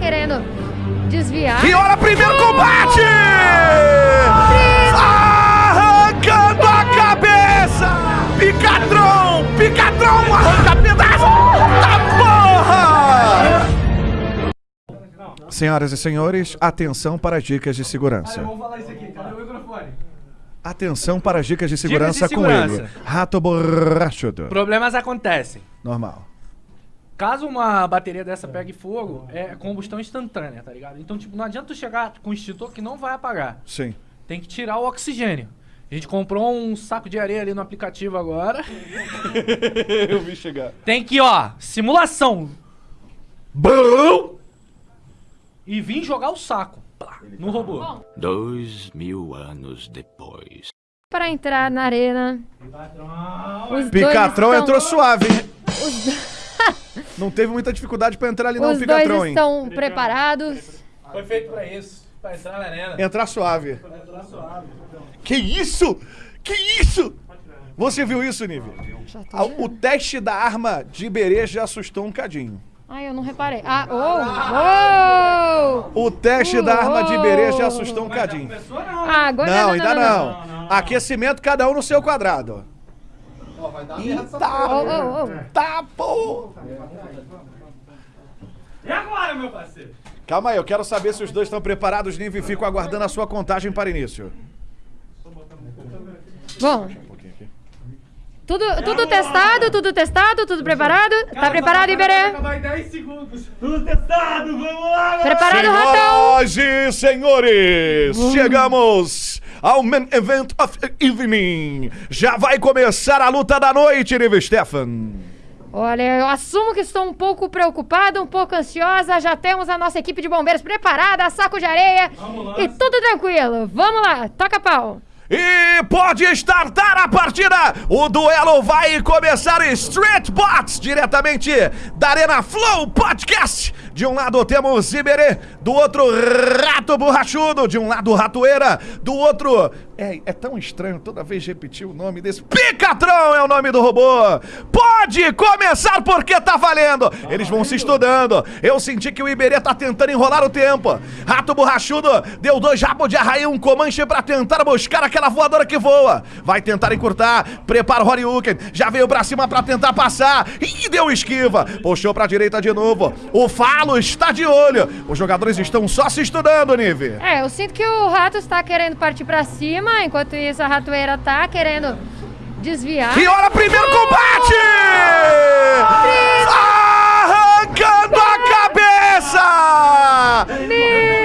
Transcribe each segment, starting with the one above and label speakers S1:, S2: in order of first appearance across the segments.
S1: querendo desviar.
S2: E olha, primeiro combate! Arrancando a cabeça! Picatron! Picatron arranca pedaço! Da porra! Senhoras e senhores, atenção para as dicas de segurança.
S3: Vamos falar isso aqui, cadê o microfone?
S2: Atenção para as dicas de segurança,
S4: de
S2: com
S4: segurança.
S2: ele. Rato borrachudo.
S4: Problemas acontecem.
S2: Normal.
S4: Caso uma bateria dessa pegue fogo, é combustão instantânea, tá ligado? Então, tipo, não adianta tu chegar com um extintor que não vai apagar.
S2: Sim.
S4: Tem que tirar o oxigênio. A gente comprou um saco de areia ali no aplicativo agora.
S2: Eu vi chegar.
S4: Tem que, ó, simulação. Bum! E vim jogar o saco. Plá, no robô.
S5: Dois mil anos depois.
S1: Pra entrar na arena. Dois
S2: Picatron entrou suave, hein?
S1: Os,
S2: Não teve muita dificuldade pra entrar ali não,
S1: os
S2: Picatron,
S1: dois
S2: hein?
S1: estão preparados.
S4: Foi feito pra isso. Pra entrar na arena.
S2: Entrar suave. Que isso? Que isso? Você viu isso, Nive?
S1: Já tô
S2: Ah. O teste da arma de Iberê já assustou um cadinho.
S1: Ai, eu não reparei. Ah, oh! oh!
S2: O teste da arma de Iberê já assustou um cadinho.
S1: Ah, agora
S2: Não, ainda não. Aquecimento cada um no seu quadrado. Eita,
S1: Oh, oh, oh.
S2: tá, pô.
S3: E agora, meu parceiro?
S2: Calma aí, eu quero saber se os dois estão preparados, Nive, e fico aguardando a sua contagem para início.
S1: Bom. Tudo, tudo testado, tudo testado, tudo preparado? Tá preparado, Iberê?
S3: Em 10 segundos. Tudo testado, vamos lá, galera.
S1: Preparado, Ratão?
S2: Senhoras e senhores, chegamos ao main event of the evening. Já vai começar a luta da noite, Nive Stefan.
S1: Olha, eu assumo que estou um pouco preocupada, um pouco ansiosa. Já temos a nossa equipe de bombeiros preparada, saco de areia e tudo tranquilo. Vamos lá, toca pau.
S2: E pode startar a partida! O duelo vai começar Street Bots, diretamente da Arena Flow Podcast. De um lado temos Iberê, do outro Rato Borrachudo, de um lado Ratoeira, do outro... É, é tão estranho toda vez repetir o nome desse... Picatron é o nome do robô! Pode começar porque tá valendo! Eles vão se estudando. Eu senti que o Iberê tá tentando enrolar o tempo. Rato Borrachudo deu dois rabos de arraia um comanche pra tentar buscar aquela voadora que voa. Vai tentar encurtar. Prepara o Horyuken. Já veio pra cima pra tentar passar. E deu esquiva. Puxou pra direita de novo. O Falo está de olho. Os jogadores estão só se estudando, Nive.
S1: É, eu sinto que o rato está querendo partir pra cima, enquanto isso a ratoeira tá querendo desviar.
S2: E olha, primeiro combate! Arrancando a cabeça!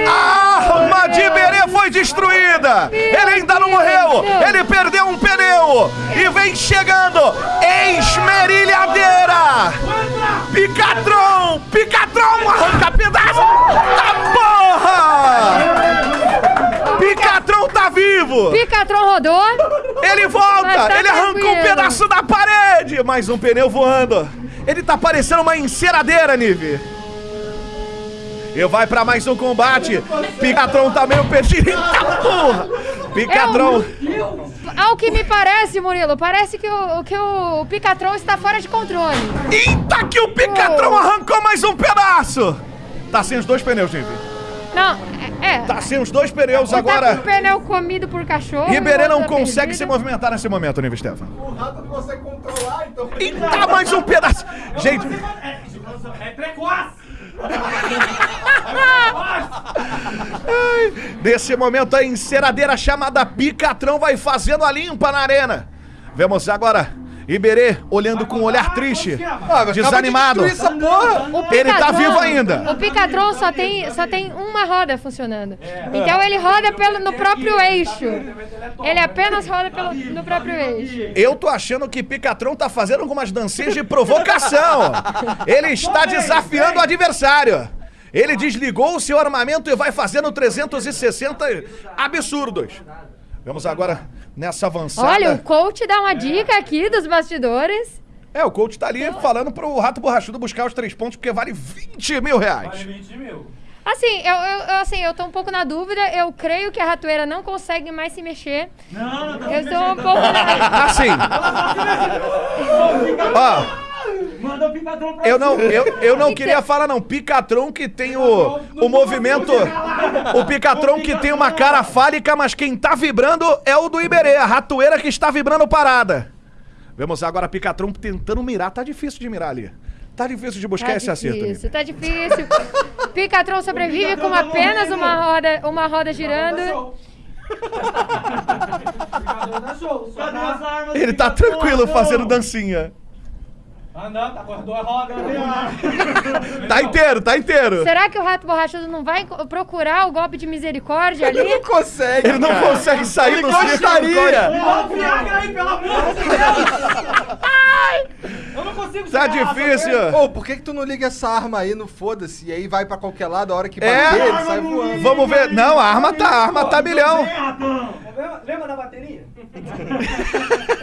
S2: A arma de Berê foi destruída! Ele ainda não morreu! Ele perdeu um pneu! E vem chegando! Esmerilhadeira! Picatron! Picatron arranca pedaço! Da porra! Picatron tá vivo!
S1: Picatron rodou.
S2: Ele volta!
S1: Tá
S2: ele arranca um
S1: tranquilo.
S2: pedaço da parede! Mais um pneu voando! Ele tá parecendo uma enceradeira, Nive! E vai pra mais um combate! Picatron tá meio perdido! Eita porra! Picatron!
S1: Ao que me parece, Murilo, parece que o, que o Picatron está fora de controle.
S2: Eita que o Picatron
S1: Oh.
S2: arrancou mais um pedaço! Tá sem os dois pneus, Nive.
S1: Não, é. é.
S2: Tá sem os dois pneus
S1: Tá com o
S2: agora.
S1: pneu comido por cachorro.
S2: Ribeirê
S1: o outro
S2: não
S1: tá
S2: consegue
S1: perdido.
S2: se movimentar nesse momento, Nive Stefan.
S3: O rato não consegue controlar, então...
S2: Eita, mais um pedaço! Gente,
S3: É, é precoce!
S2: Nesse momento, a enceradeira chamada Picatrão vai fazendo a limpa na arena. Vemos agora Iberê olhando com um olhar triste, desanimado.
S1: O
S2: Ele tá vivo ainda.
S1: O Picatron só tem, só tem uma roda funcionando. Então ele roda pelo, no próprio eixo. Ele apenas roda pelo, no próprio eixo.
S2: Eu tô achando que Picatron tá fazendo algumas dancinhas de provocação. Ele está desafiando o adversário. Ele desligou o seu armamento e vai fazendo 360 absurdos. Vamos agora nessa avançada.
S1: Olha, o coach dá uma dica aqui dos bastidores.
S2: É, o coach tá ali falando pro Rato Borrachudo buscar os três pontos porque vale 20 mil reais.
S3: 20 mil.
S1: Assim, eu, eu, assim, eu tô um pouco na dúvida. Eu creio que a ratoeira não consegue mais se mexer.
S3: Não, não,
S1: Eu estou um pouco na...
S2: Assim. Ó,
S3: mandou Picatron pra
S2: Eu não, eu, eu não
S1: Que
S2: queria
S1: que-
S2: falar, não. Picatron que tem o, o movimento. O Picatron que tem uma cara fálica, mas quem tá vibrando é o do Iberê, a ratoeira que está vibrando parada. Vemos agora Picatron tentando mirar. Tá difícil de mirar ali. Tá difícil de buscar
S1: Tá
S2: esse acerto ali.
S1: difícil, tá difícil. Picatron sobrevive com apenas uma roda, uma roda girando.
S3: Cadê as armas?
S2: Ele tá
S3: Picatron?
S2: tranquilo fazendo dancinha.
S3: Ah, não, tá com as duas rodas. Cadê a arma?
S2: Tá inteiro, tá inteiro.
S1: Será que o rato borrachudo não vai procurar o golpe de misericórdia ali?
S6: Ele não consegue.
S2: Ele não
S6: cara.
S2: consegue sair
S6: Ele
S2: do
S6: gostaria.
S3: Um Viagra aí, pelo amor de Deus! Eu não consigo
S2: Tá
S3: segurar,
S2: difícil.
S6: Ô, por que que tu não liga essa arma aí no foda-se? E aí vai pra qualquer lado, a hora que
S2: É?
S6: bater, ele sai voando.
S2: Vamos ver. Não, a arma tá, a arma tá milhão.
S4: Lembra, lembra da bateria?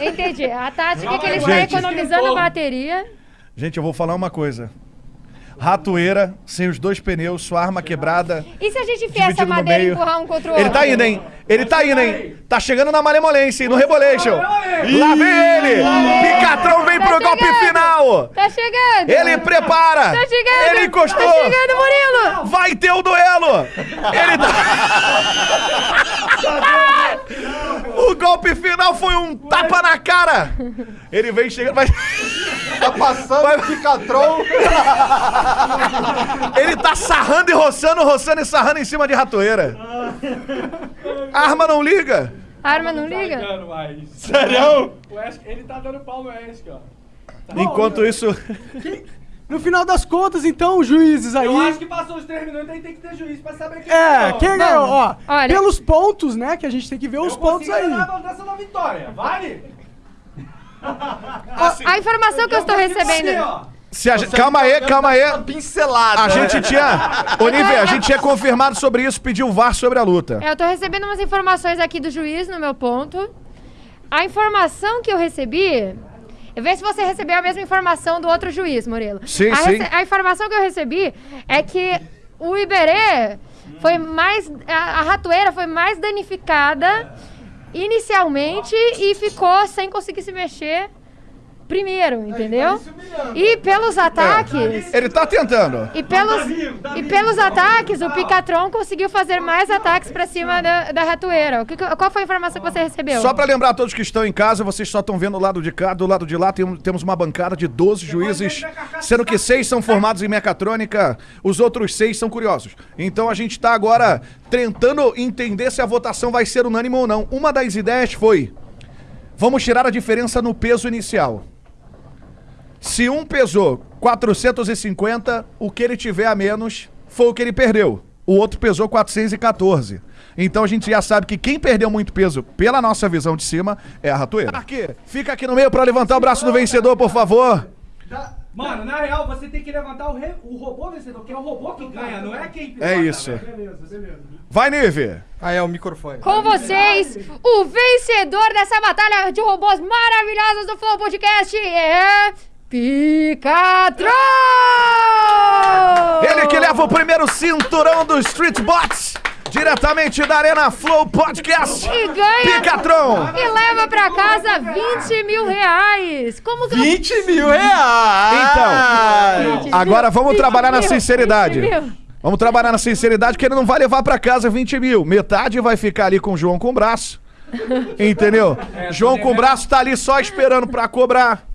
S1: Entendi. A tática é que ele está
S2: Gente.
S1: economizando a bateria.
S2: Gente, eu vou falar uma coisa. Ratoeira, sem os dois pneus, sua arma quebrada.
S1: E se a gente enfiar essa madeira e empurrar um contra o outro?
S2: Ele tá indo, hein? Ele tá indo, hein? Tá chegando na malemolência, hein? No Rebolation. Lá vem ele! Picatrão vem
S1: Tá
S2: pro golpe final!
S1: Tá chegando!
S2: Ele prepara!
S1: Tá chegando!
S2: Ele encostou!
S1: Tá chegando, Murilo!
S2: Vai ter o duelo! Ele tá... O golpe final foi um tapa na cara! Ele vem chegando, vai...
S6: Tá passando
S2: Vai-
S6: o Picatron.
S2: Ele tá sarrando e roçando, roçando e sarrando em cima de ratoeira. A arma não liga.
S1: A arma não liga?
S4: Ligando mais.
S2: Sério?
S4: Ele tá dando pau no Ash, ó.
S2: Enquanto isso,
S7: No final das contas, então, os juízes aí.
S4: Eu acho que passou os três minutos, aí tem que ter juiz pra saber quem
S7: É,
S4: ganhou.
S7: quem ganhou? Ó,
S1: olha-
S7: pelos pontos, né? Que a gente tem que ver os
S4: Eu
S7: pontos
S4: consegui
S7: aí.
S4: ganhar a dança da vitória, vale?
S1: Ó, a informação que eu estou recebendo.
S2: se a gente, calma aí, calma aí.
S6: Pincelada.
S2: A gente tinha, Olivia, a gente tinha confirmado sobre isso, pediu o VAR sobre a luta.
S1: É, Eu tô recebendo umas informações aqui do juiz no meu ponto. A informação que eu recebi. Eu vejo se você recebeu a mesma informação do outro juiz, Murilo.
S2: Sim,
S1: a,
S2: sim.
S1: a informação que eu recebi é que o Iberê foi mais. A, a ratoeira foi mais danificada inicialmente e ficou sem conseguir se mexer primeiro, entendeu? E pelos ataques.
S2: Ele tá tentando.
S1: E pelos, e pelos ataques, o Picatron conseguiu fazer mais ataques pra cima da, da ratoeira. O que, que- qual foi a informação que você recebeu?
S2: Só pra lembrar a todos que estão em casa, vocês só estão vendo o lado de cá, do lado de lá tem- temos uma bancada de 12 juízes, sendo que seis são formados em mecatrônica, os outros seis são curiosos. Então a gente tá agora tentando entender se a votação vai ser unânime ou não. Uma das ideias foi: vamos tirar a diferença no peso inicial. Se um pesou 450, o que ele tiver a menos foi o que ele perdeu. O outro pesou 414. Então a gente já sabe que quem perdeu muito peso, pela nossa visão de cima, é a ratoeira. Aqui, fica aqui no meio pra levantar o braço do vencedor, por favor.
S4: Mano, na real, você tem que levantar o, re- o robô vencedor, que é o robô que ganha, não é quem
S2: É isso.
S4: velho.
S2: Vai, Nive.
S6: Ah, é o microfone.
S1: Com vocês, o vencedor dessa batalha de robôs maravilhosos do Flow Podcast é. Picatron!
S2: Ele que leva o primeiro cinturão do Street Bots, diretamente da Arena Flow Podcast.
S1: E ganha.
S2: Picatron.
S1: E leva pra casa 20 mil reais! Como que
S6: 20 mil reais!
S2: Então, agora vamos
S1: 20
S2: trabalhar na
S1: mil,
S2: sinceridade.
S1: 20 mil.
S2: Vamos trabalhar na sinceridade, que ele não vai levar pra casa 20 mil. Metade vai ficar ali com o João com o braço. Entendeu? João com o braço tá ali só esperando pra cobrar.